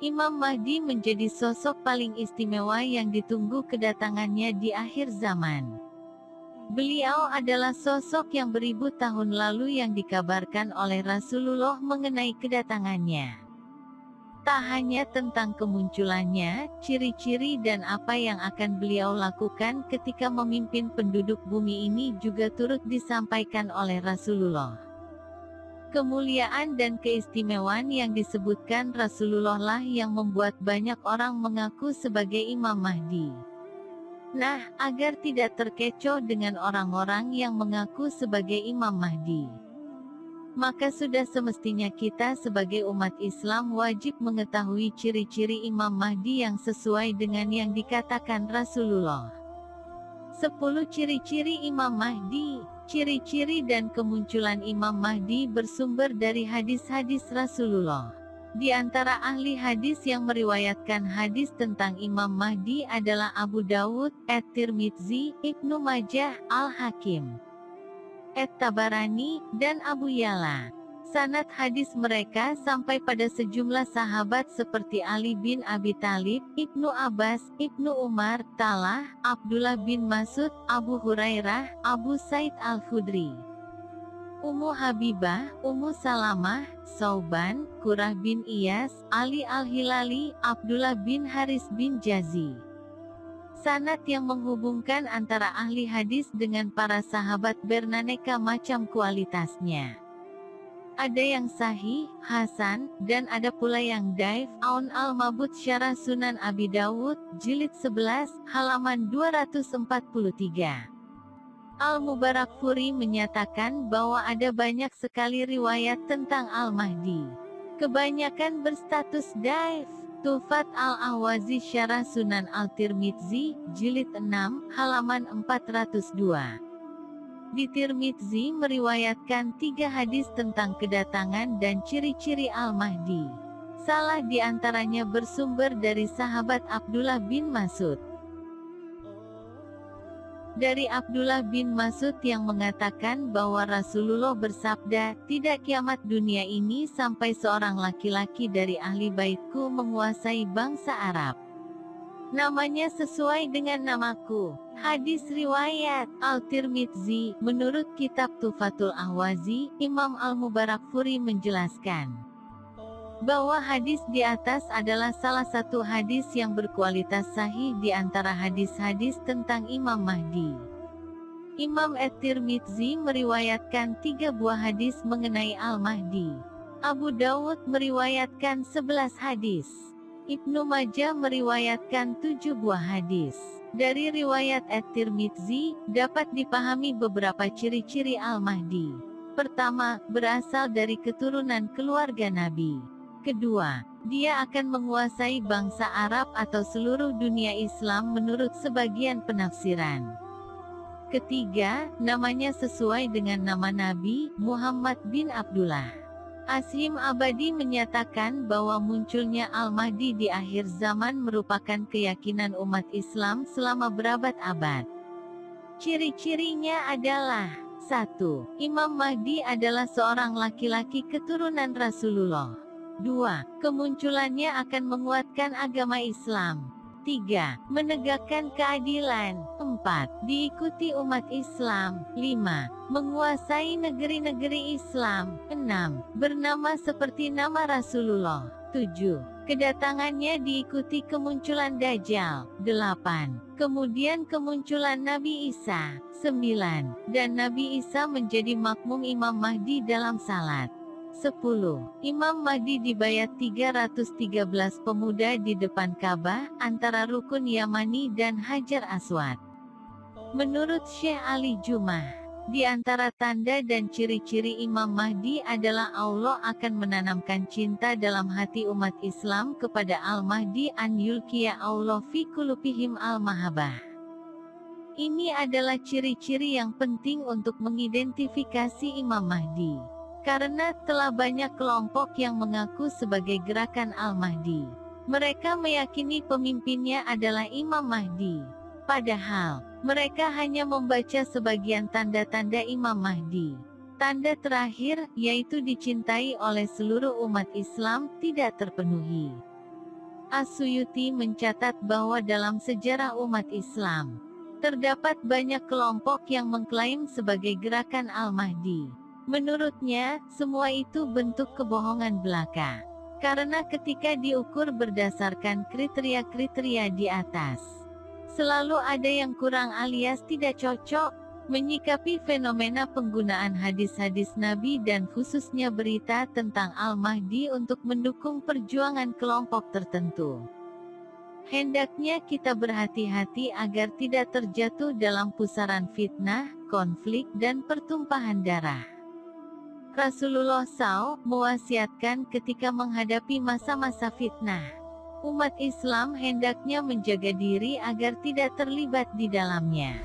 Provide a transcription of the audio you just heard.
Imam Mahdi menjadi sosok paling istimewa yang ditunggu kedatangannya di akhir zaman. Beliau adalah sosok yang beribu tahun lalu yang dikabarkan oleh Rasulullah mengenai kedatangannya. Tak hanya tentang kemunculannya, ciri-ciri dan apa yang akan beliau lakukan ketika memimpin penduduk bumi ini juga turut disampaikan oleh Rasulullah. Kemuliaan dan keistimewaan yang disebutkan Rasulullah lah yang membuat banyak orang mengaku sebagai Imam Mahdi. Nah, agar tidak terkecoh dengan orang-orang yang mengaku sebagai Imam Mahdi, maka sudah semestinya kita sebagai umat Islam wajib mengetahui ciri-ciri Imam Mahdi yang sesuai dengan yang dikatakan Rasulullah. 10 ciri-ciri Imam Mahdi Ciri-ciri dan kemunculan Imam Mahdi bersumber dari hadis-hadis Rasulullah. Di antara ahli hadis yang meriwayatkan hadis tentang Imam Mahdi adalah Abu Dawud, At-Tirmidzi, Ibnu Majah, Al-Hakim, At-Tabarani, dan Abu Yala. Sanad hadis mereka sampai pada sejumlah sahabat seperti Ali bin Abi Talib, Ibnu Abbas, Ibnu Umar, Talah, Abdullah bin Masud, Abu Hurairah, Abu Said Al-Khudri. Ummu Habibah, Ummu Salamah, Sauban, Kurah bin Iyas, Ali Al-Hilali, Abdullah bin Haris bin Jazi. Sanat yang menghubungkan antara ahli hadis dengan para sahabat bernaneka macam kualitasnya. Ada yang sahih, hasan, dan ada pula yang daif. Aun al-Mabud Syarah Sunan Abi Dawud, Jilid 11, halaman 243. Al-Mubarak Furi menyatakan bahwa ada banyak sekali riwayat tentang Al-Mahdi. Kebanyakan berstatus daif. Tufat al-Ahwazi Syarah Sunan al-Tirmidzi, Jilid 6, halaman 402. Di Tirmidzi meriwayatkan tiga hadis tentang kedatangan dan ciri-ciri Al-Mahdi. Salah di antaranya bersumber dari sahabat Abdullah bin Masud. Dari Abdullah bin Masud yang mengatakan bahwa Rasulullah bersabda, tidak kiamat dunia ini sampai seorang laki-laki dari ahli baitku menguasai bangsa Arab. Namanya sesuai dengan namaku. Hadis riwayat Al-Tirmidzi, menurut kitab Tufatul Ahwazi, Imam Al-Mubarakfuri menjelaskan bahwa hadis di atas adalah salah satu hadis yang berkualitas sahih di antara hadis-hadis tentang Imam Mahdi. Imam At-Tirmidzi meriwayatkan tiga buah hadis mengenai Al-Mahdi. Abu Dawud meriwayatkan 11 hadis. Ibnu Majah meriwayatkan tujuh buah hadis. Dari riwayat At-Tirmidzi, dapat dipahami beberapa ciri-ciri Al-Mahdi. Pertama, berasal dari keturunan keluarga Nabi. Kedua, dia akan menguasai bangsa Arab atau seluruh dunia Islam menurut sebagian penafsiran. Ketiga, namanya sesuai dengan nama Nabi, Muhammad bin Abdullah. Asim Abadi menyatakan bahwa munculnya Al-Mahdi di akhir zaman merupakan keyakinan umat Islam selama berabad-abad. Ciri-cirinya adalah 1. Imam Mahdi adalah seorang laki-laki keturunan Rasulullah. 2. Kemunculannya akan menguatkan agama Islam. 3. Menegakkan keadilan. 4. Diikuti umat Islam. 5. Menguasai negeri-negeri Islam. 6. Bernama seperti nama Rasulullah. 7. Kedatangannya diikuti kemunculan Dajjal. 8. Kemudian kemunculan Nabi Isa. 9. Dan Nabi Isa menjadi makmum Imam Mahdi dalam salat. 10. Imam Mahdi dibayat 313 pemuda di depan Ka'bah, antara Rukun Yamani dan Hajar Aswad. Menurut Syekh Ali Jumah, di antara tanda dan ciri-ciri Imam Mahdi adalah Allah akan menanamkan cinta dalam hati umat Islam kepada Al-Mahdi an yulkiya Allah fi kulupihim al-mahabah. Ini adalah ciri-ciri yang penting untuk mengidentifikasi Imam Mahdi. Karena telah banyak kelompok yang mengaku sebagai gerakan Al-Mahdi. Mereka meyakini pemimpinnya adalah Imam Mahdi. Padahal, mereka hanya membaca sebagian tanda-tanda Imam Mahdi. Tanda terakhir, yaitu dicintai oleh seluruh umat Islam, tidak terpenuhi. Asyuyuti mencatat bahwa dalam sejarah umat Islam, terdapat banyak kelompok yang mengklaim sebagai gerakan Al-Mahdi. Menurutnya, semua itu bentuk kebohongan belaka. Karena ketika diukur berdasarkan kriteria-kriteria di atas, selalu ada yang kurang alias tidak cocok, menyikapi fenomena penggunaan hadis-hadis Nabi dan khususnya berita tentang Al-Mahdi untuk mendukung perjuangan kelompok tertentu. Hendaknya kita berhati-hati agar tidak terjatuh dalam pusaran fitnah, konflik dan pertumpahan darah. Rasulullah SAW mewasiatkan ketika menghadapi masa-masa fitnah. Umat Islam hendaknya menjaga diri agar tidak terlibat di dalamnya.